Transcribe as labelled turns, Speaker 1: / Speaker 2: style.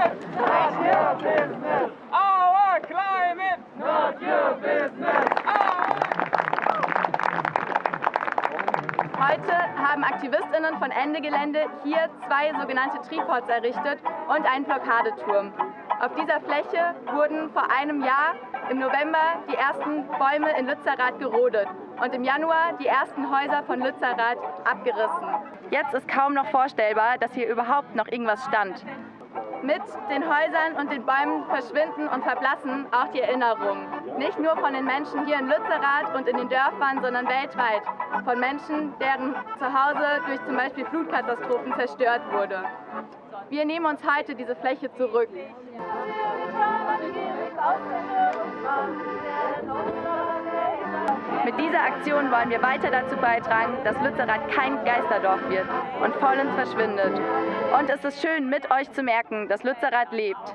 Speaker 1: business. Not your business. Our climate. Not your business.
Speaker 2: Heute haben AktivistInnen von Ende Gelände hier zwei sogenannte Tripods errichtet und einen Blockadeturm. Auf dieser Fläche wurden vor einem Jahr im November die ersten Bäume in Lützerath gerodet und im Januar die ersten Häuser von Lützerath abgerissen. Jetzt ist kaum noch vorstellbar, dass hier überhaupt noch irgendwas stand. Mit den Häusern und den Bäumen verschwinden und verblassen auch die Erinnerungen. Nicht nur von den Menschen hier in Lützerath und in den Dörfern, sondern weltweit. Von Menschen, deren Zuhause durch zum Beispiel Flutkatastrophen zerstört wurde. Wir nehmen uns heute diese Fläche zurück. Mit dieser Aktion wollen wir weiter dazu beitragen, dass Lützerath kein Geisterdorf wird und vollends verschwindet. Und es ist schön, mit euch zu merken, dass Lützerath lebt.